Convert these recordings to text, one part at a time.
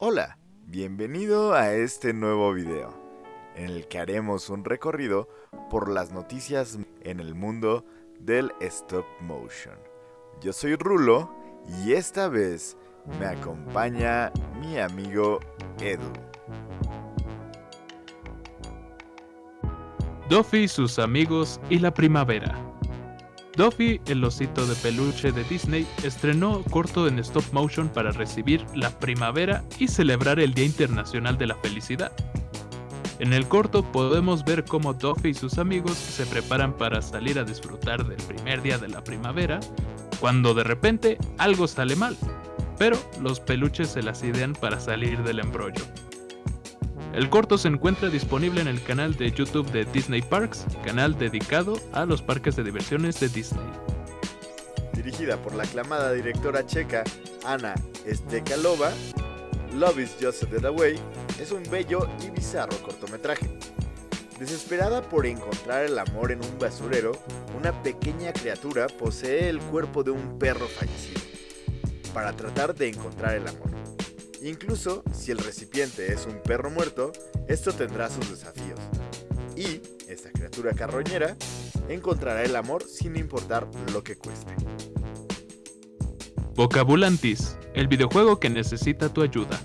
Hola, bienvenido a este nuevo video, en el que haremos un recorrido por las noticias en el mundo del stop motion. Yo soy Rulo y esta vez me acompaña mi amigo Edu. Duffy, sus amigos y la primavera. Duffy, el osito de peluche de Disney, estrenó corto en stop motion para recibir la primavera y celebrar el Día Internacional de la Felicidad. En el corto podemos ver cómo Duffy y sus amigos se preparan para salir a disfrutar del primer día de la primavera, cuando de repente algo sale mal, pero los peluches se las idean para salir del embrollo. El corto se encuentra disponible en el canal de YouTube de Disney Parks, canal dedicado a los parques de diversiones de Disney. Dirigida por la aclamada directora checa Ana Stekalova, Love is Just Dead Away es un bello y bizarro cortometraje. Desesperada por encontrar el amor en un basurero, una pequeña criatura posee el cuerpo de un perro fallecido, para tratar de encontrar el amor. Incluso si el recipiente es un perro muerto, esto tendrá sus desafíos. Y esta criatura carroñera encontrará el amor sin importar lo que cueste. Vocabulantis, el videojuego que necesita tu ayuda.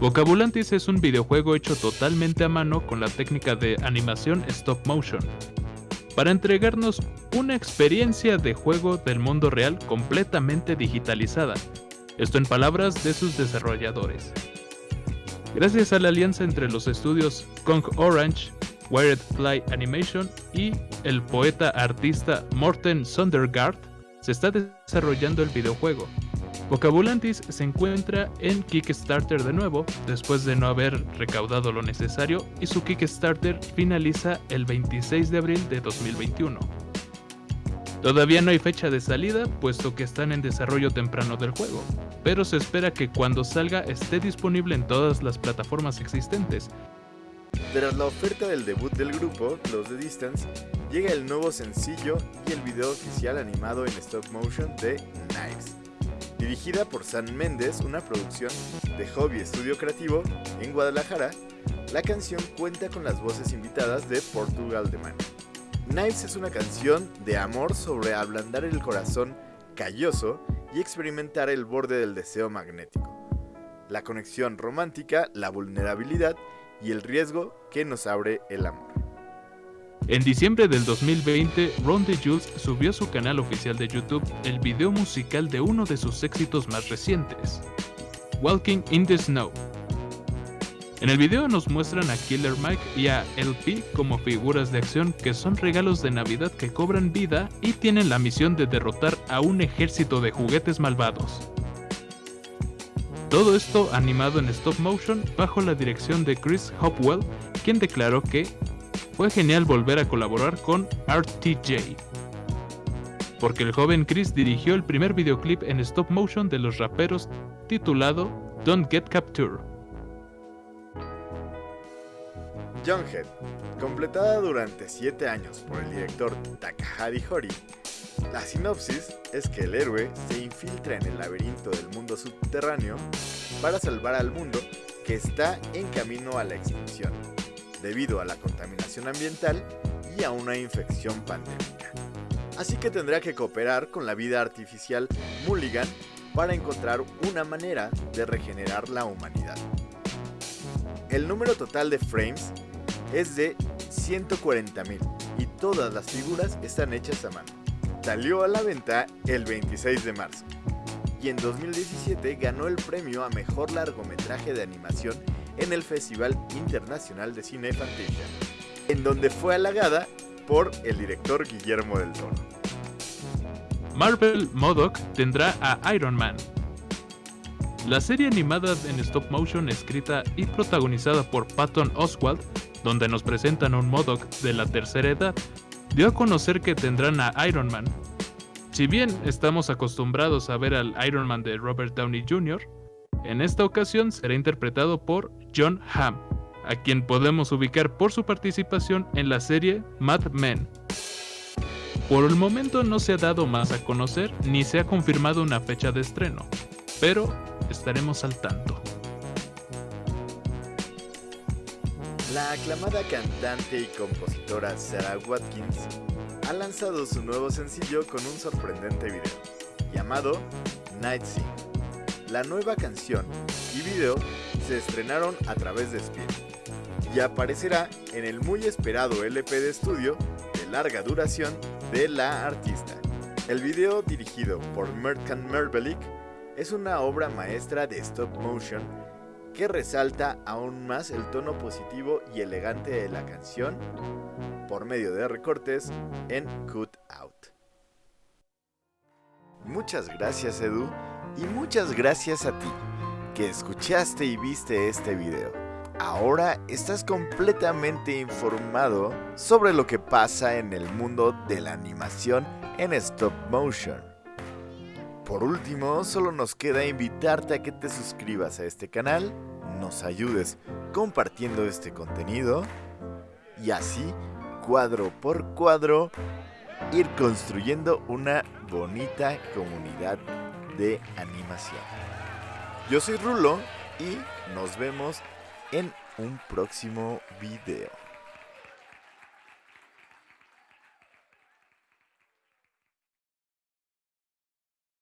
Vocabulantis es un videojuego hecho totalmente a mano con la técnica de animación stop motion, para entregarnos una experiencia de juego del mundo real completamente digitalizada, esto en palabras de sus desarrolladores. Gracias a la alianza entre los estudios Kong Orange, Wired Fly Animation y el poeta artista Morten Sondergaard, se está desarrollando el videojuego. Vocabulantis se encuentra en Kickstarter de nuevo, después de no haber recaudado lo necesario, y su Kickstarter finaliza el 26 de abril de 2021. Todavía no hay fecha de salida, puesto que están en desarrollo temprano del juego, pero se espera que cuando salga esté disponible en todas las plataformas existentes. Tras la oferta del debut del grupo, Close the Distance, llega el nuevo sencillo y el video oficial animado en stop motion de Knives. Dirigida por San Méndez, una producción de Hobby Estudio Creativo en Guadalajara, la canción cuenta con las voces invitadas de Portugal de Man. Knives es una canción de amor sobre ablandar el corazón calloso y experimentar el borde del deseo magnético. La conexión romántica, la vulnerabilidad y el riesgo que nos abre el amor. En diciembre del 2020, Ron DeJules subió a su canal oficial de YouTube el video musical de uno de sus éxitos más recientes, Walking in the Snow, en el video nos muestran a Killer Mike y a LP como figuras de acción que son regalos de Navidad que cobran vida y tienen la misión de derrotar a un ejército de juguetes malvados. Todo esto animado en stop motion bajo la dirección de Chris Hopwell, quien declaró que fue genial volver a colaborar con RTJ. Porque el joven Chris dirigió el primer videoclip en stop motion de los raperos titulado Don't Get Captured. Head, completada durante 7 años por el director Takahari Hori, la sinopsis es que el héroe se infiltra en el laberinto del mundo subterráneo para salvar al mundo que está en camino a la extinción, debido a la contaminación ambiental y a una infección pandémica. Así que tendrá que cooperar con la vida artificial Mulligan para encontrar una manera de regenerar la humanidad. El número total de frames es de 140.000 y todas las figuras están hechas a mano. Salió a la venta el 26 de marzo y en 2017 ganó el premio a Mejor Largometraje de Animación en el Festival Internacional de Cine Fantasia, en donde fue halagada por el director Guillermo del Toro. Marvel Modoc tendrá a Iron Man. La serie animada en stop motion escrita y protagonizada por Patton Oswald donde nos presentan un Modoc de la tercera edad, dio a conocer que tendrán a Iron Man. Si bien estamos acostumbrados a ver al Iron Man de Robert Downey Jr., en esta ocasión será interpretado por John Hamm, a quien podemos ubicar por su participación en la serie Mad Men. Por el momento no se ha dado más a conocer ni se ha confirmado una fecha de estreno, pero estaremos al tanto. La aclamada cantante y compositora Sarah Watkins ha lanzado su nuevo sencillo con un sorprendente video, llamado Night Scene. La nueva canción y video se estrenaron a través de Speed y aparecerá en el muy esperado LP de estudio de larga duración de la artista. El video dirigido por Merkan Merbelik es una obra maestra de stop motion que resalta aún más el tono positivo y elegante de la canción por medio de recortes en Cut Out. Muchas gracias Edu y muchas gracias a ti que escuchaste y viste este video. Ahora estás completamente informado sobre lo que pasa en el mundo de la animación en stop motion. Por último, solo nos queda invitarte a que te suscribas a este canal, nos ayudes compartiendo este contenido y así, cuadro por cuadro, ir construyendo una bonita comunidad de animación. Yo soy Rulo y nos vemos en un próximo video.